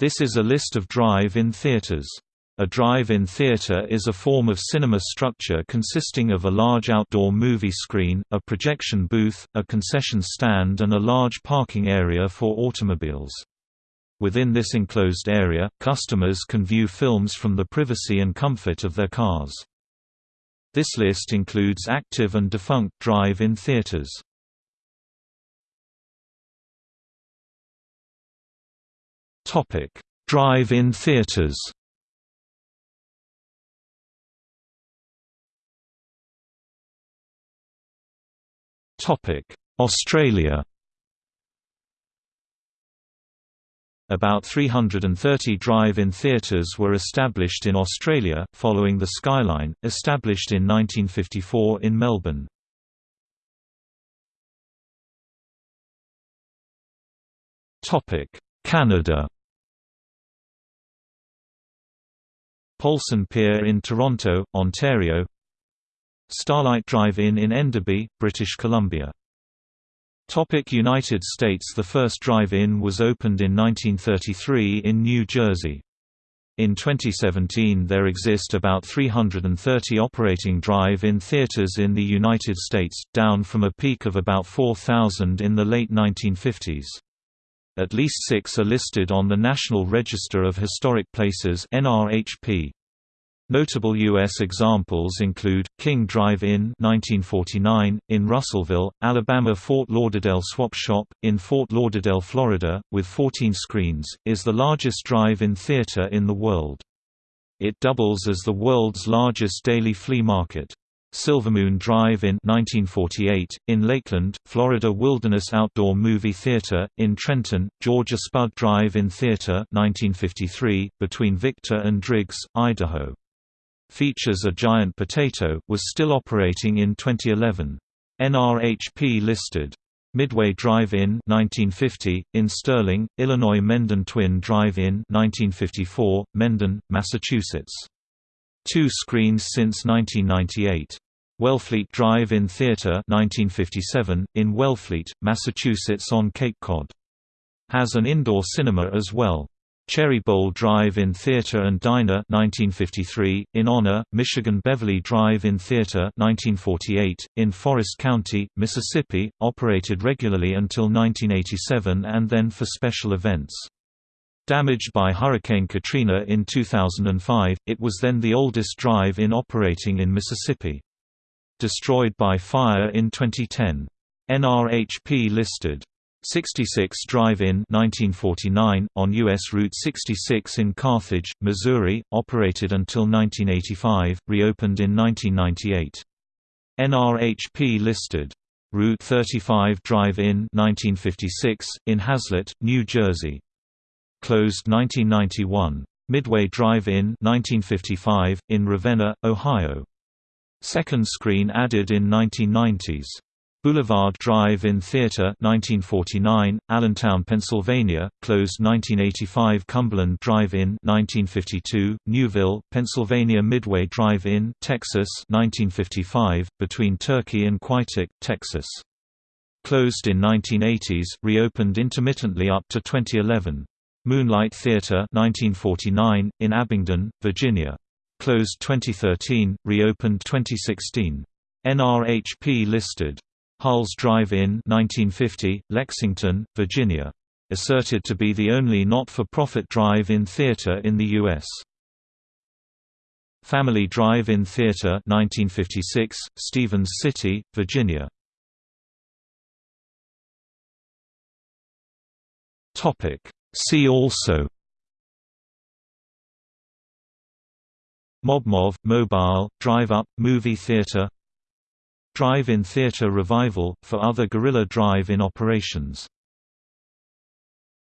This is a list of drive-in theaters. A drive-in theater is a form of cinema structure consisting of a large outdoor movie screen, a projection booth, a concession stand and a large parking area for automobiles. Within this enclosed area, customers can view films from the privacy and comfort of their cars. This list includes active and defunct drive-in theaters. Drive-in theaters. Topic: Australia. About 330 drive-in theatres were established in Australia, following the Skyline, established in 1954 in Melbourne. Canada Polson Pier in Toronto, Ontario Starlight Drive-In in Enderby, British Columbia Topic United States The first drive-in was opened in 1933 in New Jersey. In 2017 there exist about 330 operating drive-in theaters in the United States, down from a peak of about 4,000 in the late 1950s. At least six are listed on the National Register of Historic Places NRHP. Notable U.S. examples include, King Drive-In in Russellville, Alabama Fort Lauderdale Swap Shop, in Fort Lauderdale, Florida, with 14 screens, is the largest drive-in theater in the world. It doubles as the world's largest daily flea market. Silvermoon Drive in 1948, in Lakeland, Florida Wilderness Outdoor Movie Theater, in Trenton, Georgia Spud Drive-In Theater 1953, between Victor and Driggs, Idaho. Features a Giant Potato, was still operating in 2011. NRHP listed Midway Drive-In 1950 in Sterling, Illinois Mendon Twin Drive-In 1954 Mendon, Massachusetts Two screens since 1998. Wellfleet Drive-In Theatre 1957, in Wellfleet, Massachusetts on Cape Cod. Has an indoor cinema as well. Cherry Bowl Drive-In Theatre and Diner 1953, in Honor, Michigan Beverly Drive-In Theatre 1948, in Forrest County, Mississippi, operated regularly until 1987 and then for special events. Damaged by Hurricane Katrina in 2005, it was then the oldest drive-in operating in Mississippi. Destroyed by fire in 2010. NRHP listed 66 Drive-In 1949, on U.S. Route 66 in Carthage, Missouri, operated until 1985, reopened in 1998. NRHP listed Route 35 Drive-In 1956, in Hazlet, New Jersey closed 1991. Midway Drive-In 1955, in Ravenna, Ohio. Second screen added in 1990s. Boulevard Drive-In Theater 1949, Allentown, Pennsylvania, closed 1985 Cumberland Drive-In 1952, Newville, Pennsylvania Midway Drive-In Texas 1955, between Turkey and Quitaque, Texas. Closed in 1980s, reopened intermittently up to 2011. Moonlight Theatre 1949, in Abingdon, Virginia. Closed 2013, reopened 2016. NRHP listed. Hulls Drive-In 1950, Lexington, Virginia. Asserted to be the only not-for-profit drive-in theater in the U.S. Family Drive-In Theater 1956, Stephens City, Virginia. Topic See also MobMov, Mobile, Drive-Up, Movie Theater. Drive-in theater revival, for other guerrilla drive-in operations